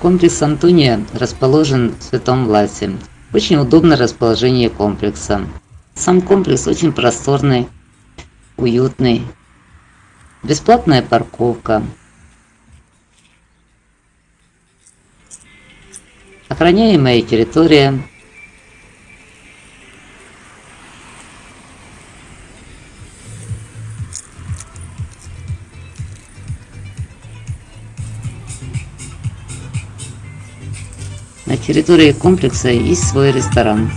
Комплекс Антония расположен в Святом Ласе. Очень удобное расположение комплекса. Сам комплекс очень просторный, уютный. Бесплатная парковка. Охраняемая территория. На территории комплекса есть свой ресторан.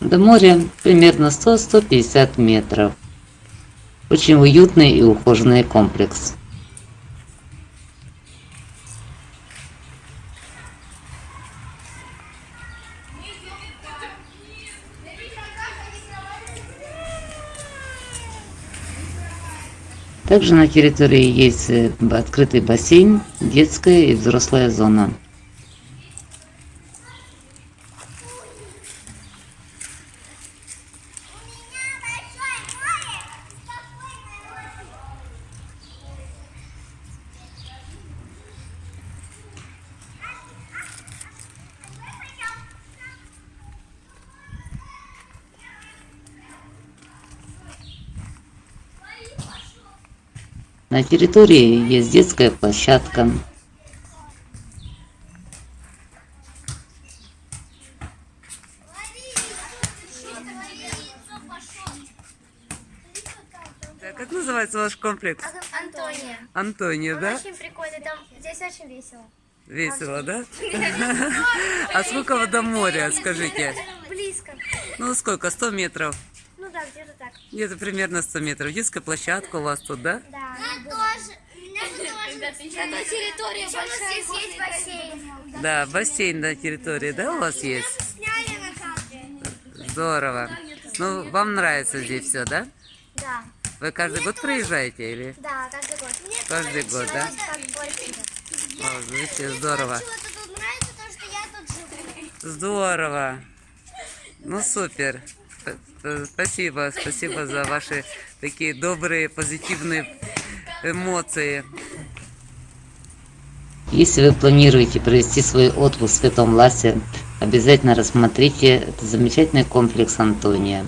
До моря примерно 100-150 метров. Очень уютный и ухоженный комплекс. Также на территории есть э, открытый бассейн, детская и взрослая зона. На территории есть детская площадка. Как называется ваш комплекс? Антония. Антония, Он да? очень прикольный, там здесь очень весело. Весело, да? А сколько вы до моря, скажите? Близко. Ну, сколько? 100 метров? Да, где-то так. Где-то примерно 100 метров. Детская площадка у вас тут, да? Да. меня тоже. Это территория большая. у нас здесь есть бассейн. Да, бассейн на территории, да, у вас есть? Сняли на камере. Здорово. Ну, вам нравится здесь все, да? Да. Вы каждый год приезжаете или? Да, каждый год. Каждый год, да? О, здорово. Я. Здорово. Ну, супер. Спасибо, спасибо за ваши такие добрые, позитивные эмоции. Если вы планируете провести свой отпуск в Святом Ласе, обязательно рассмотрите этот замечательный комплекс Антония.